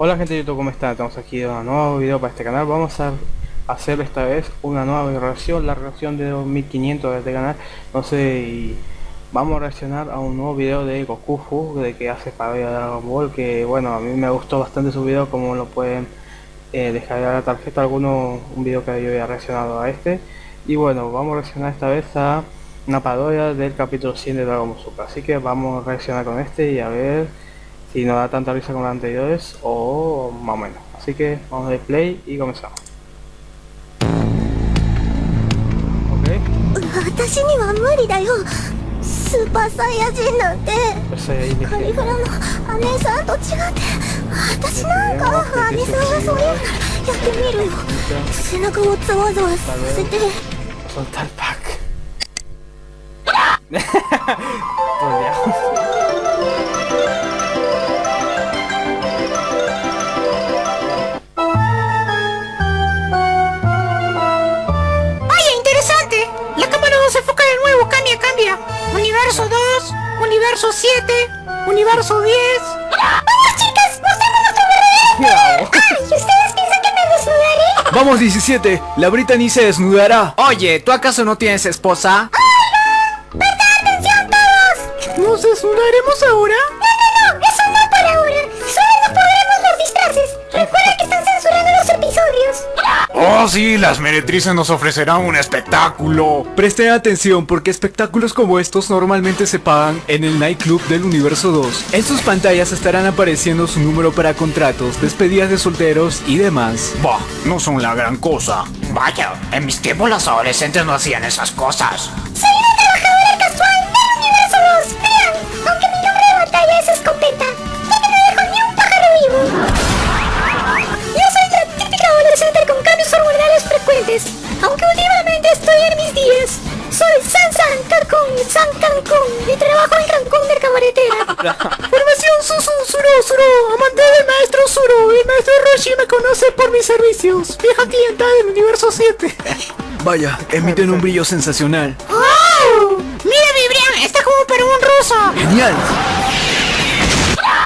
Hola gente de YouTube, ¿cómo están? Estamos aquí en un nuevo video para este canal. Vamos a hacer esta vez una nueva reacción, la reacción de 2500 de este canal. No sé, vamos a reaccionar a un nuevo video de Goku de que hace para de Dragon Ball. Que bueno, a mí me gustó bastante su video, como lo pueden eh, dejar la tarjeta alguno, un video que yo había reaccionado a este. Y bueno, vamos a reaccionar esta vez a una parodia del capítulo 100 de Dragon Ball Super. Así que vamos a reaccionar con este y a ver si no da tanta risa como los anteriores o más o menos. Así que vamos a dar play y comenzamos. Ok. 私には無理だよスーパーサイヤ人なんて Pues ahí カリ dije, フラの姉さんと違って私なんか姉さんがそういうならやってみるよ背中をざわざわさせて soltar el pack. Por universo 10. ¡Vamos chicas! ¡Mostremos nuestro verdadero ¡Ay! ¿Ustedes piensan que me desnudaré? Vamos 17, la Brittany se desnudará. Oye, ¿tú acaso no tienes esposa? ¡Atención todos! ¿Nos desnudaremos ahora? Oh sí, las meretrices nos ofrecerán un espectáculo. Presten atención porque espectáculos como estos normalmente se pagan en el nightclub del universo 2. En sus pantallas estarán apareciendo su número para contratos, despedidas de solteros y demás. Bah, no son la gran cosa. Vaya, en mis tiempos los adolescentes no hacían esas cosas. Aunque últimamente estoy en mis días Soy San San Cancún, San Cancún Y trabajo en Cancún de cabaretera Formación Susu, Suro, Suro, amante del maestro Suro. El maestro Roshi me conoce por mis servicios. Vieja clienta del universo 7. Vaya, emiten un brillo sensacional. ¡Oh! ¡Mira, Vibrian! ¡Está como para un ruso! ¡Genial!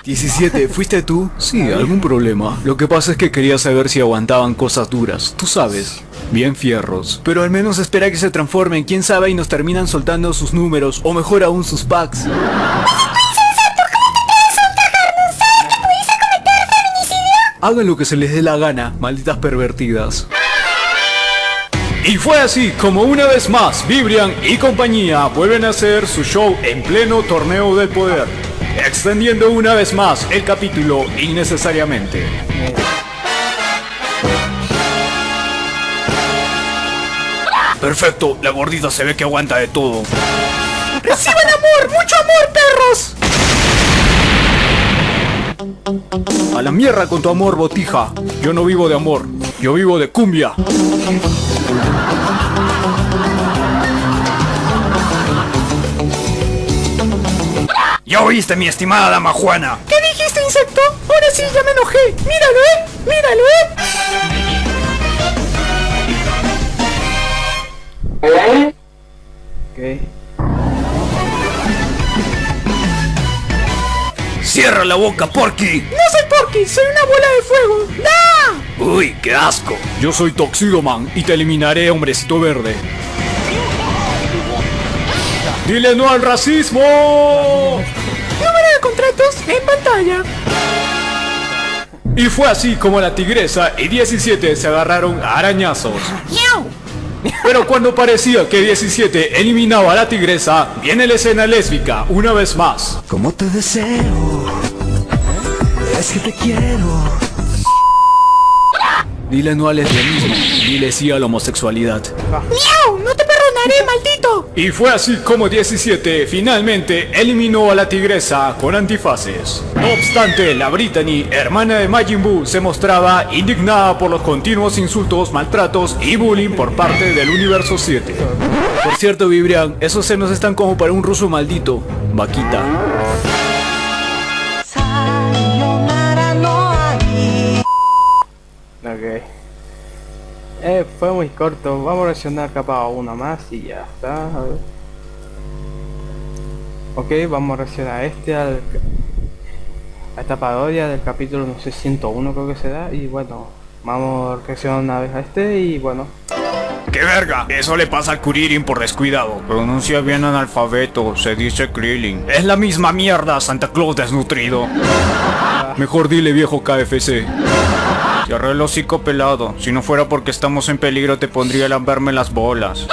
17, ¿fuiste tú? Sí, algún problema. Lo que pasa es que quería saber si aguantaban cosas duras, tú sabes. Bien fierros. Pero al menos espera que se transformen, quién sabe y nos terminan soltando sus números, o mejor aún sus packs. Hagan lo que se les dé la gana, malditas pervertidas. Y fue así como una vez más Vibrian y compañía vuelven a hacer su show en pleno torneo del poder, extendiendo una vez más el capítulo innecesariamente. Perfecto, la gordita se ve que aguanta de todo. ¡Reciban amor! ¡Mucho amor, perros! A la mierda con tu amor, botija. Yo no vivo de amor, yo vivo de cumbia. ¿Ya oíste, mi estimada dama Juana? ¿Qué dijiste, insecto? Ahora sí, ya me enojé. Míralo, ¿eh? Míralo, ¿eh? ¡Cierra la boca, Porky! No soy Porky, soy una bola de fuego. ¡No! ¡Uy, qué asco! Yo soy Toxidoman y te eliminaré, hombrecito verde. ¡Dile no al racismo! Número de contratos en pantalla. Y fue así como la tigresa y 17 se agarraron a arañazos. Pero cuando parecía que 17 eliminaba a la tigresa, viene la escena lésbica una vez más. Como te deseo, es que te quiero. Dile no al lesbianismo, dile sí a la homosexualidad. ¡No te perdonaré, maldito! Y fue así como 17 finalmente eliminó a la tigresa con antifaces. No obstante, la Brittany, hermana de Majin Buu, se mostraba indignada por los continuos insultos, maltratos y bullying por parte del universo 7. Por cierto, Vibrian, esos senos están como para un ruso maldito. Vaquita. Eh, fue muy corto. Vamos a reaccionar capaz a una más y ya está. A ver. Ok, vamos a reaccionar a este al... a esta parodia del capítulo, no sé, 101 creo que se da. Y bueno, vamos a reaccionar una vez a este y bueno. ¡Qué verga! Eso le pasa al Kuririn por descuidado. Pronuncia bien analfabeto, se dice Krillin. Es la misma mierda, Santa Claus desnutrido. Mejor dile viejo KFC. Cierra el hocico pelado. Si no fuera porque estamos en peligro te pondría a lamberme las bolas.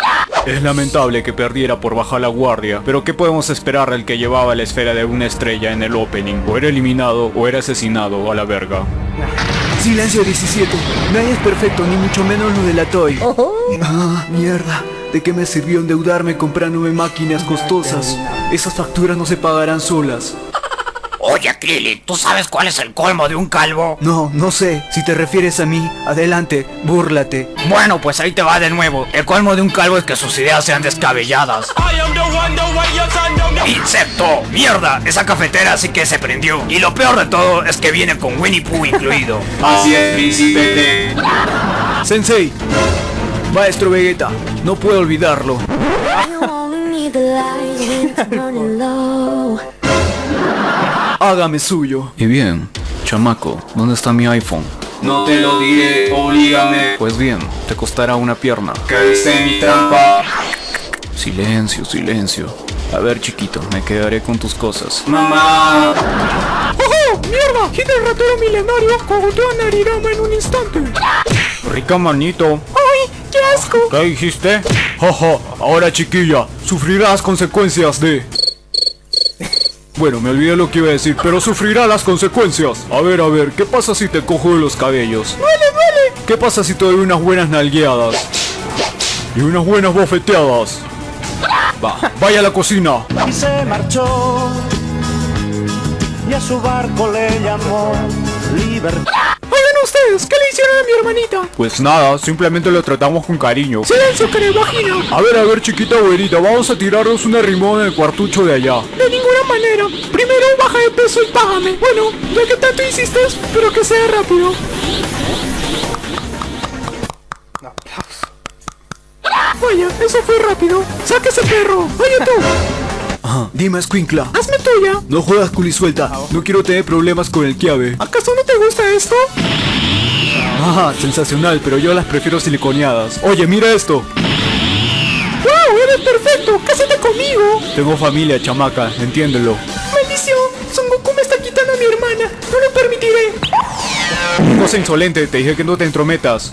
Es lamentable que perdiera por bajar la guardia, pero ¿qué podemos esperar del que llevaba la esfera de una estrella en el opening? O era eliminado o era asesinado a la verga. Silencio 17. Nadie es perfecto, ni mucho menos lo de la Toy. Ah, mierda. ¿De qué me sirvió endeudarme comprándome máquinas costosas? Esas facturas no se pagarán solas. Oye, Krillin, ¿tú sabes cuál es el colmo de un calvo? No, no sé. Si te refieres a mí, adelante, búrlate. Bueno, pues ahí te va de nuevo. El colmo de un calvo es que sus ideas sean descabelladas. ¡Insecto! ¡Mierda! Esa cafetera sí que se prendió. Y lo peor de todo es que viene con Winnie Pooh incluido. Así es, príncipe. Sensei. Maestro Vegeta, no puedo olvidarlo. Hágame suyo. Y bien, chamaco, ¿dónde está mi iPhone? No te lo diré, oblígame. Pues bien, te costará una pierna. Caíste en mi trampa. Silencio, silencio. A ver, chiquito, me quedaré con tus cosas. Mamá. ¡Oh, mierda! Gira el ratero milenario cogoteó a Narirama en un instante. Rica manito. ¡Ay, qué asco! ¿Qué dijiste? Jaja, ahora chiquilla, sufrirás las consecuencias de... Bueno, me olvidé lo que iba a decir, pero sufrirá las consecuencias. A ver, a ver, ¿qué pasa si te cojo de los cabellos? ¡Duele, duele! ¿Qué pasa si te doy unas buenas nalgueadas? Y unas buenas bofeteadas. Va, vaya a la cocina. y se marchó y a su barco le llamó libertad. Ustedes, ¿qué le hicieron a mi hermanita? Pues nada, simplemente lo tratamos con cariño. Silencio, carevagina. A ver, a ver, chiquita güerita, vamos a tirarnos una rimón en el cuartucho de allá. De ninguna manera. Primero baja de peso y págame. Bueno, ya que tanto hiciste, pero que sea rápido. Vaya, eso fue rápido. ¡Saque ese perro! ¡Oye tú! Ajá, dime, Squinkla. ¡Hazme tuya! No juegas culisuelta. No quiero tener problemas con el Kiabe. ¿Acaso no te gusta esto? Ajá, sensacional, pero yo las prefiero siliconeadas. Oye, mira esto. ¡Wow! ¡Eres perfecto! ¡Cásate conmigo! Tengo familia, chamaca, entiéndelo. ¡Maldición! Son Goku me está quitando a mi hermana. ¡No lo permitiré! Cosa insolente, te dije que no te entrometas.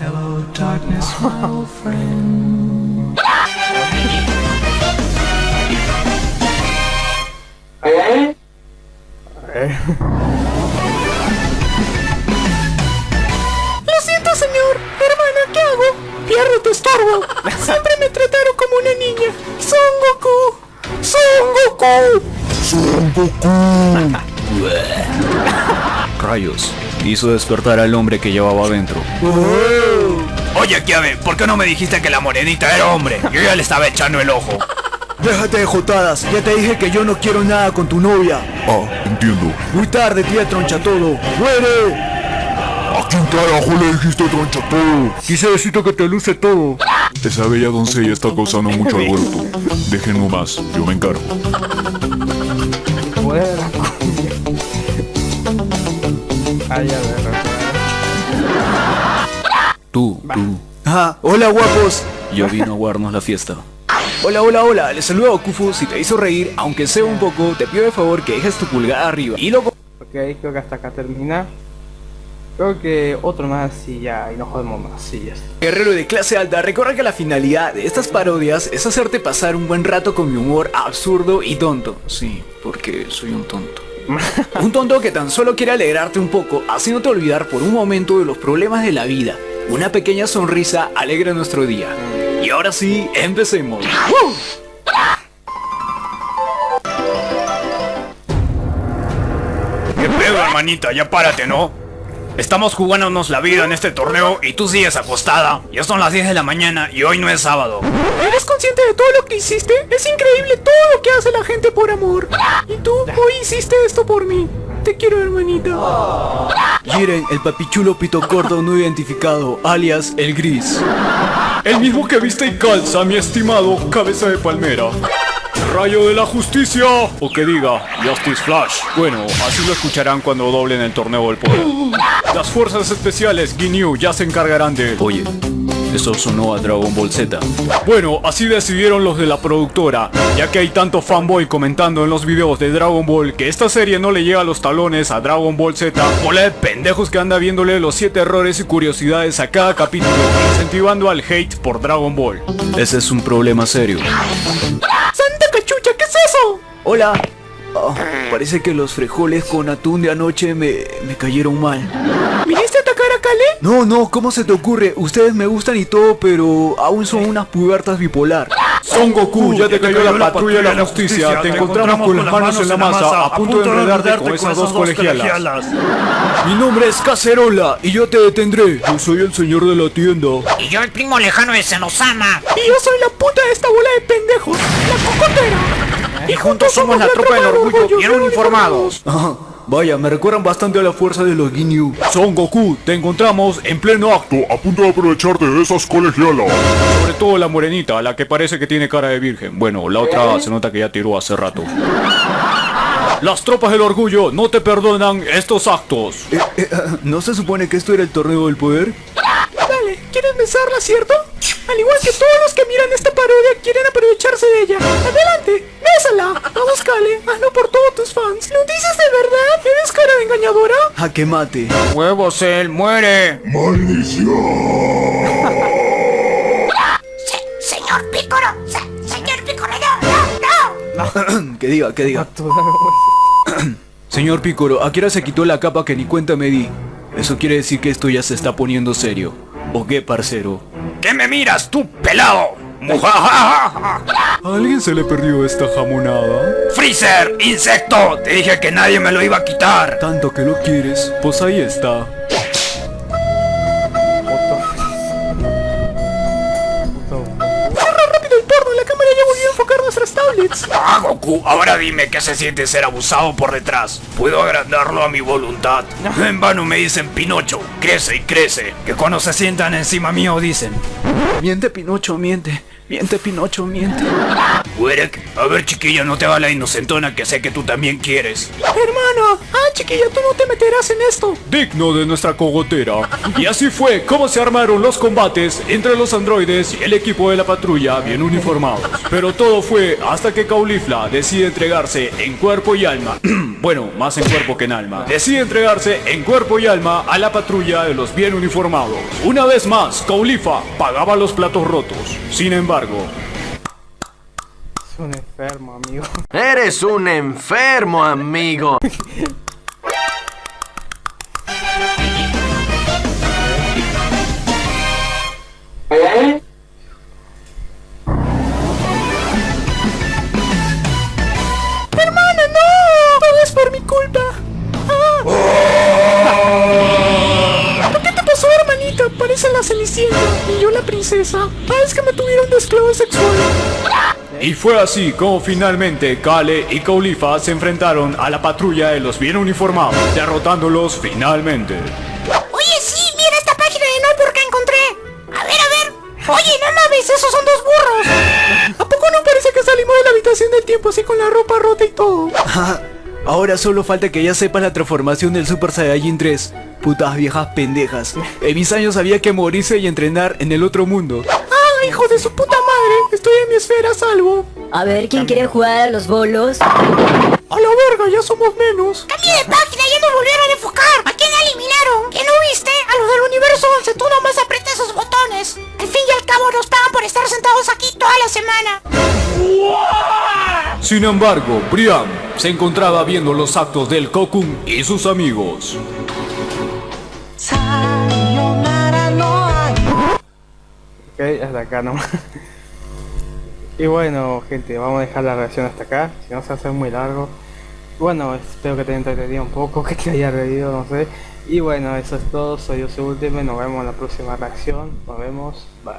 Lo siento, señor. Hermana, ¿qué hago? Pierdo tu estorbo. Siempre me trataron como una niña. Son Goku. Son Goku. Rayos, hizo despertar al hombre que llevaba adentro. Oye, Kiabe, ¿por qué no me dijiste que la morenita era hombre? Yo ya le estaba echando el ojo. Déjate de jotadas. Ya te dije que yo no quiero nada con tu novia. Ah, entiendo. Muy tarde, tía troncha todo. ¡Muere! ¿A quién carajo le dijiste troncha todo? Quise decirte que te luce todo. Esa bella doncella está causando mucho alboroto. Déjenlo más, yo me encargo. Cumbia. Ay, a ver, Tú, tú, Ajá, hola guapos. ya vino a guardarnos la fiesta. Hola, hola, hola. Les saludo a Gokufu. Si te hizo reír, aunque sea un poco, te pido de favor que dejes tu pulgar arriba. Y lo Ok, creo que hasta acá termina. Creo que otro más y ya, y no jodemos más, sí, ya está. Guerrero de clase alta, recuerda que la finalidad de estas parodias es hacerte pasar un buen rato con mi humor absurdo y tonto. Sí, porque soy un tonto. Un tonto que tan solo quiere alegrarte un poco, haciéndote olvidar por un momento de los problemas de la vida. Una pequeña sonrisa alegra nuestro día. Y ahora sí, empecemos. ¿Qué pedo, hermanita? Ya párate, ¿no? Estamos jugándonos la vida en este torneo y tú sigues acostada. Ya son las 10 de la mañana y hoy no es sábado. ¿Eres consciente de todo lo que hiciste? Es increíble todo lo que hace la gente por amor. Y tú hoy hiciste esto por mí. Te quiero, hermanita. Jiren, el papichulo pito corto no identificado, alias el gris. El mismo que viste y calza, mi estimado cabeza de palmera. Rayo de la justicia. O que diga, Justice Flash. Bueno, así lo escucharán cuando doblen el torneo del poder. Las fuerzas especiales Ginyu ya se encargarán de... Oye, eso sonó a Dragon Ball Z. Bueno, así decidieron los de la productora, ya que hay tanto fanboy comentando en los videos de Dragon Ball que esta serie no le llega a los talones a Dragon Ball Z. Bola de pendejos que anda viéndole los 7 errores y curiosidades a cada capítulo, incentivando al hate por Dragon Ball. Ese es un problema serio. ¡Santa cachucha! ¿Qué es eso? Hola. Ah, parece que los frijoles con atún de anoche me, me cayeron mal. ¿Viniste a atacar a Kale? No, no, ¿cómo se te ocurre? Ustedes me gustan y todo, pero aún son unas pubertas bipolar. Son Goku, ya te cayó la patrulla de la justicia. Te encontramos con las manos en la masa, a punto de enredarte con esas dos colegialas. Mi nombre es Cacerola y yo te detendré. Yo soy el señor de la tienda. Y yo el primo lejano de Senosama. Y yo soy la puta de esta bola de pendejos, la cocotera. Y juntos somos la tropa del orgullo bien uniformados. Vaya, me recuerdan bastante a la fuerza de los Ginyu. Son Goku, te encontramos en pleno acto, A punto de aprovecharte de esas colegialas. sobre todo la morenita, la que parece que tiene cara de virgen. Bueno, la otra se nota que ya tiró hace rato. Las tropas del orgullo no te perdonan estos actos. Eh, eh, ah, ¿No se supone que esto era el torneo del poder? Dale, ¿quieres besarla, cierto? Al igual que todos los que miran esta parodia quieren aprovecharse de ella. Adelante, bésala. Vamos, Kale, hazlo por todos tus fans. ¿Lo dices de verdad? ¿Eres cara de engañadora? A que mate. Huevos, él muere. Se- señor Pícoro, se- señor Pícoro, no, no, no. que diga, que diga. Señor Picoro, ¿a qué hora se quitó la capa que ni cuenta me di? Eso quiere decir que esto ya se está poniendo serio. ¿O qué, parcero? ¿Qué me miras, tú pelado? Mujajaja. ¿A alguien se le perdió esta jamonada? Freezer, insecto, te dije que nadie me lo iba a quitar. Tanto que lo quieres, pues ahí está. Goku, ahora dime qué se siente ser abusado por detrás. Puedo agrandarlo a mi voluntad. En vano me dicen Pinocho, crece y crece. Que cuando se sientan encima mío dicen. Miente, Pinocho, miente. Miente, Pinocho, miente. Werek, a ver chiquilla, no te hagas la inocentona que sé que tú también quieres. Hermana, ah, chiquilla, tú no te meterás en esto. Digno de nuestra cogotera. Y así fue como se armaron los combates entre los androides y el equipo de la patrulla bien uniformados. Pero todo fue hasta que Caulifla decide entregarse en cuerpo y alma. bueno, más en cuerpo que en alma. Decide entregarse en cuerpo y alma a la patrulla de los bien uniformados. Una vez más, Caulifa pagaba los platos rotos. Sin embargo, Es un enfermo, amigo. Eres un enfermo, amigo. princesa. Ah, es que me tuvieron de esclavo sexual. Y fue así como finalmente Kale y Caulifa se enfrentaron a la patrulla de los bien uniformados, derrotándolos finalmente. Oye, sí, mira esta página de Notebook que encontré. A ver, a ver. Oye, no mames, esos son dos burros. ¿A poco no parece que salimos de la habitación del tiempo así con la ropa rota y todo? Ah, Ahora solo falta que ya sepas la transformación del Super Saiyajin 3. Putas viejas pendejas. En mis años había que morirse y entrenar en el otro mundo. ¡Ah, hijo de su puta madre! Estoy en mi esfera a salvo. A ver, ¿quién quiere jugar a los bolos? A la verga, ya somos menos. Cambie de página, ya nos volvieron a enfocar. ¿A quién eliminaron? ¿Que no viste? A los del universo 11, tú nomás aprieta esos botones. Al fin y al cabo nos pagan por estar sentados aquí toda la semana. Sin embargo, Brian se encontraba viendo los actos del Kokun y sus amigos. Ok, hasta acá nomás. Y bueno, gente, vamos a dejar la reacción hasta acá, si no se hace muy largo. Bueno, espero que te haya entretenido un poco, que te haya reído, no sé. Y bueno, eso es todo, soy yo, Ultime, nos vemos en la próxima reacción, nos vemos, bye.